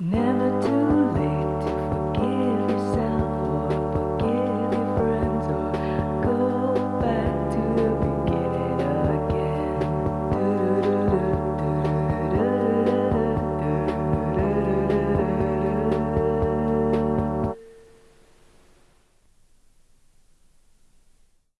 Never